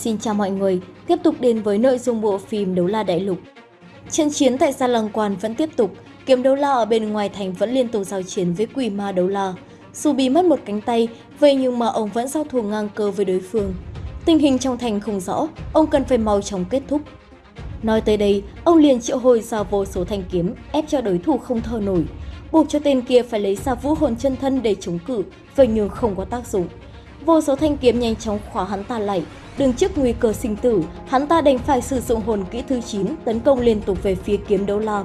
Xin chào mọi người, tiếp tục đến với nội dung bộ phim Đấu La Đại Lục. Trận chiến tại sa Lăng Quan vẫn tiếp tục, kiếm đấu la ở bên ngoài thành vẫn liên tục giao chiến với quỷ ma đấu la. Dù bị mất một cánh tay, vậy nhưng mà ông vẫn giao thủ ngang cơ với đối phương. Tình hình trong thành không rõ, ông cần phải mau chóng kết thúc. Nói tới đây, ông liền triệu hồi ra vô số thanh kiếm, ép cho đối thủ không thở nổi, buộc cho tên kia phải lấy ra vũ hồn chân thân để chống cự, vậy nhưng không có tác dụng. Vô số thanh kiếm nhanh chóng khóa hắn ta lại, đứng trước nguy cơ sinh tử, hắn ta đành phải sử dụng hồn kỹ thứ 9 tấn công liên tục về phía kiếm đấu la.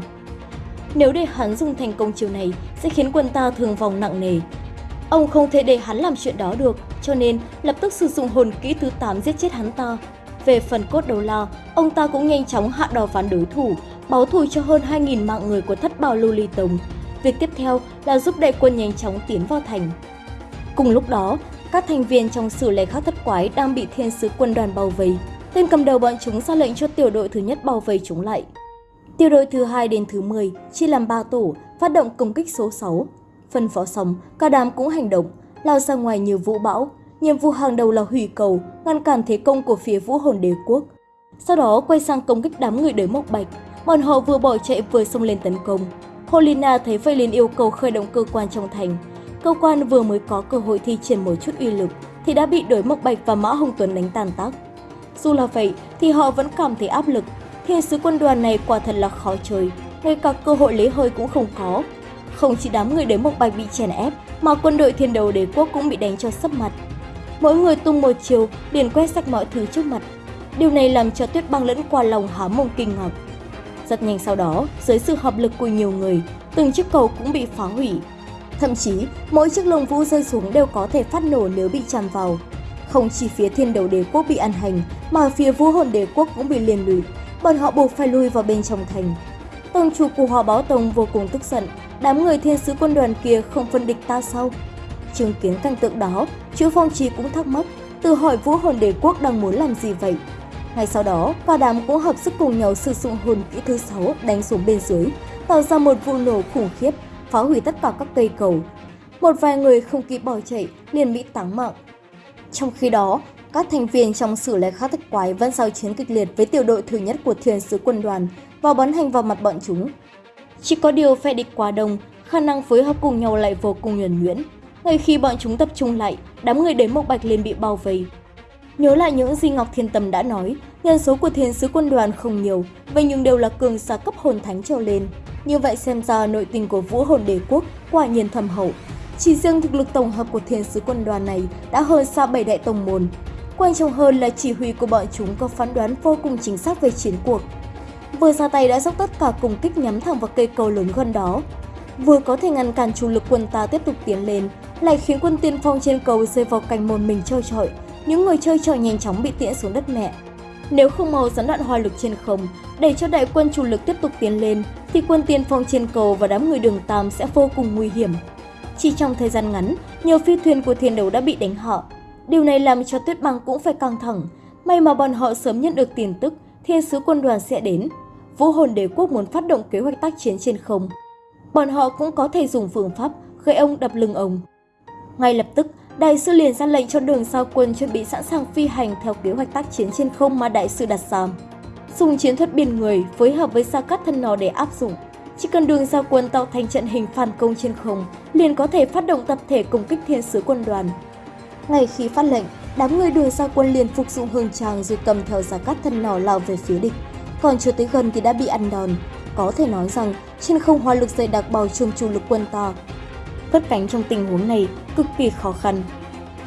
Nếu để hắn dùng thành công chiều này, sẽ khiến quân ta thương vong nặng nề. Ông không thể để hắn làm chuyện đó được, cho nên lập tức sử dụng hồn kỹ thứ 8 giết chết hắn ta. Về phần cốt đấu la, ông ta cũng nhanh chóng hạ đò phán đối thủ, báo thù cho hơn 2.000 mạng người của thất bào lưu ly tông. Việc tiếp theo là giúp đại quân nhanh chóng tiến vào thành. Cùng lúc đó, các thành viên trong sử lệ khắc thất quái đang bị thiên sứ quân đoàn bao vây. Tên cầm đầu bọn chúng ra lệnh cho tiểu đội thứ nhất bao vây chúng lại. Tiểu đội thứ hai đến thứ 10 chia làm 3 tổ, phát động công kích số 6. Phân phó xong, cả đám cũng hành động, lao ra ngoài như vũ bão. Nhiệm vụ hàng đầu là hủy cầu, ngăn cản thế công của phía vũ hồn đế quốc. Sau đó quay sang công kích đám người đới mộc bạch, bọn họ vừa bỏ chạy vừa xông lên tấn công. Polina thấy vậy liền yêu cầu khởi động cơ quan trong thành, cơ quan vừa mới có cơ hội thi triển một chút uy lực thì đã bị đối mộc bạch và mã hồng tuấn đánh tàn tác. Dù là vậy thì họ vẫn cảm thấy áp lực, thiên sứ quân đoàn này quả thật là khó chơi, ngay cả cơ hội lấy hơi cũng không có. Không chỉ đám người đối mộc bạch bị chèn ép mà quân đội thiên đầu đế quốc cũng bị đánh cho sấp mặt. Mỗi người tung một chiều liền quét sạch mọi thứ trước mặt. Điều này làm cho tuyết băng lẫn qua lòng há mồm kinh ngạc. Rất nhanh sau đó, dưới sự hợp lực của nhiều người, từng chiếc cầu cũng bị phá hủy, Thậm chí, mỗi chiếc lồng vũ rơi xuống đều có thể phát nổ nếu bị chạm vào. Không chỉ phía thiên đầu đế quốc bị ăn hành, mà phía vũ hồn đế quốc cũng bị liên lụy, bọn họ buộc phải lui vào bên trong thành. Tông chủ của Hòa Báo Tông vô cùng tức giận, đám người thiên sứ quân đoàn kia không phân địch ta sao? Chứng kiến cảnh tượng đó, chữ phong trì cũng thắc mắc, tự hỏi vũ hồn đế quốc đang muốn làm gì vậy? Ngay sau đó, cả đám cũng hợp sức cùng nhau sử dụng hồn kỹ thứ sáu đánh xuống bên dưới, tạo ra một vụ nổ khủng khiếp phá hủy tất cả các cây cầu. Một vài người không kịp bỏ chạy liền bị táng mạng. Trong khi đó, các thành viên trong sử lệ khắc thất quái vẫn giao chiến kịch liệt với tiểu đội thứ nhất của thiên sứ quân đoàn và bắn hành vào mặt bọn chúng. Chỉ có điều phe địch quá đông, khả năng phối hợp cùng nhau lại vô cùng nhuần nhuyễn. Ngay khi bọn chúng tập trung lại, đám người đến Mộc Bạch liền bị bao vây. Nhớ lại những gì Ngọc Thiên Tâm đã nói, nhân số của thiên sứ quân đoàn không nhiều, vậy nhưng đều là cường giả cấp hồn thánh trở lên. Như vậy xem ra nội tình của vũ hồn đế quốc quả nhiên thầm hậu. Chỉ riêng thực lực tổng hợp của thiên sứ quân đoàn này đã hơn xa bảy đại tổng môn. Quan trọng hơn là chỉ huy của bọn chúng có phán đoán vô cùng chính xác về chiến cuộc. Vừa ra tay đã dốc tất cả cùng kích nhắm thẳng vào cây cầu lớn gần đó. Vừa có thể ngăn cản chủ lực quân ta tiếp tục tiến lên, lại khiến quân tiên phong trên cầu rơi vào cành một mình chơi trọi. Những người chơi trọi nhanh chóng bị tiễn xuống đất mẹ. Nếu không mau gián đoạn hoa lực trên không, để cho đại quân chủ lực tiếp tục tiến lên, thì quân tiên phong trên cầu và đám người đường Tam sẽ vô cùng nguy hiểm. Chỉ trong thời gian ngắn, nhiều phi thuyền của thiên đấu đã bị đánh họ. Điều này làm cho tuyết băng cũng phải căng thẳng. May mà bọn họ sớm nhận được tin tức thiên sứ quân đoàn sẽ đến. Vũ hồn đế quốc muốn phát động kế hoạch tác chiến trên không. Bọn họ cũng có thể dùng phương pháp gây ông đập lưng ông. Ngay lập tức, đại sư liền ra lệnh cho đường sao quân chuẩn bị sẵn sàng phi hành theo kế hoạch tác chiến trên không mà đại sư đặt ra dùng chiến thuật biển người phối hợp với xa cắt thân nó để áp dụng. Chỉ cần đường giao quân tạo thành trận hình phản công trên không, liền có thể phát động tập thể công kích thiên sứ quân đoàn. Ngay khi phát lệnh, đám người đường giao quân liền phục dụng hương tràng rồi cầm theo giả Cát thân nỏ lao về phía địch. Còn chưa tới gần thì đã bị ăn đòn. Có thể nói rằng trên không hoa lực dày đặc bao trùm chủ lực quân ta. Cất cánh trong tình huống này cực kỳ khó khăn.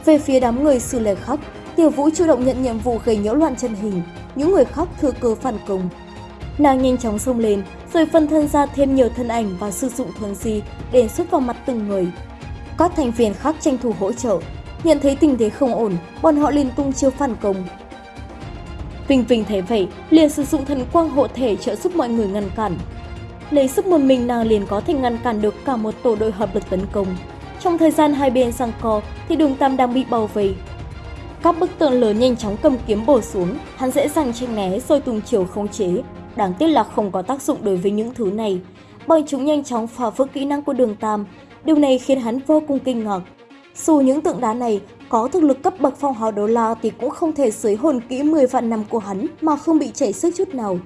Về phía đám người sư lệ khắc, Tiểu Vũ chủ động nhận nhiệm vụ gây nhiễu loạn chân hình, những người khác thừa cơ phản công. Nàng nhanh chóng xông lên, rồi phân thân ra thêm nhiều thân ảnh và sử dụng thuần di để xuất vào mặt từng người. Các thành viên khác tranh thủ hỗ trợ, nhận thấy tình thế không ổn, bọn họ liền tung chiêu phản công. Vinh Vinh thấy vậy, liền sử dụng thần quang hộ thể trợ giúp mọi người ngăn cản. Lấy sức một mình nàng liền có thể ngăn cản được cả một tổ đội hợp lực tấn công. Trong thời gian hai bên giằng co thì đường Tam đang bị bao vây, các bức tượng lớn nhanh chóng cầm kiếm bổ xuống, hắn dễ dàng tranh né rồi tung chiều không chế. Đáng tiếc là không có tác dụng đối với những thứ này, bởi chúng nhanh chóng phá vỡ kỹ năng của đường Tam. Điều này khiến hắn vô cùng kinh ngạc. Dù những tượng đá này Có thực lực cấp bậc phong hào đô la thì cũng không thể dưới hồn kỹ 10 vạn năm của hắn mà không bị chảy sức chút nào.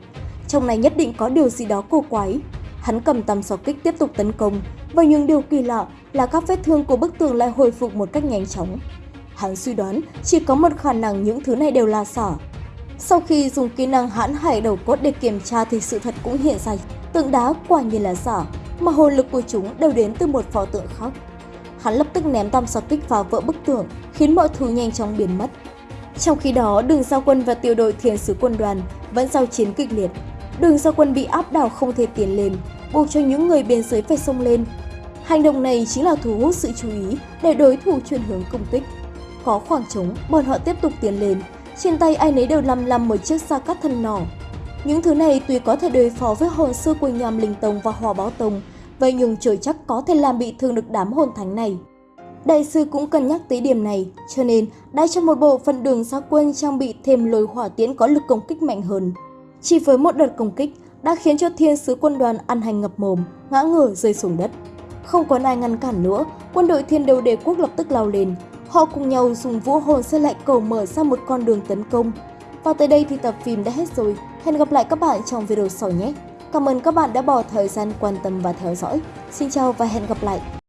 Trong này nhất định có điều gì đó cổ quái. Hắn cầm tầm sò kích tiếp tục tấn công, và những điều kỳ lạ là các vết thương của bức tường lại hồi phục một cách nhanh chóng. Hắn suy đoán chỉ có một khả năng những thứ này đều là xả. Sau khi dùng kỹ năng hãn hải đầu cốt để kiểm tra thì sự thật cũng hiện ra. Tượng đá quả nhiên là giả, mà hồn lực của chúng đều đến từ một pho tượng khác. Hắn lập tức ném tam sọt kích vào vỡ bức tường, khiến mọi thứ nhanh chóng biến mất. Trong khi đó, đường giao quân và tiểu đội thiền sứ quân đoàn vẫn giao chiến kịch liệt. Đường giao quân bị áp đảo không thể tiến lên, buộc cho những người bên dưới phải xông lên. Hành động này chính là thu hút sự chú ý để đối thủ chuyển hướng công kích. Có khoảng trống, bọn họ tiếp tục tiến lên. Trên tay ai nấy đều lăm lăm một chiếc xa cắt thân nỏ. Những thứ này tuy có thể đối phó với hồn sư của nhàm linh tông và hòa báo tông, vậy nhưng trời chắc có thể làm bị thương được đám hồn thánh này. Đại sư cũng cân nhắc tới điểm này, cho nên đã cho một bộ phận đường xa quân trang bị thêm lôi hỏa tiễn có lực công kích mạnh hơn. Chỉ với một đợt công kích đã khiến cho thiên sứ quân đoàn ăn hành ngập mồm, ngã ngửa rơi xuống đất. Không còn ai ngăn cản nữa, quân đội thiên đầu đế quốc lập tức lao lên. Họ cùng nhau dùng vũ hồn xây lại cầu mở ra một con đường tấn công. Và tới đây thì tập phim đã hết rồi. Hẹn gặp lại các bạn trong video sau nhé. Cảm ơn các bạn đã bỏ thời gian quan tâm và theo dõi. Xin chào và hẹn gặp lại.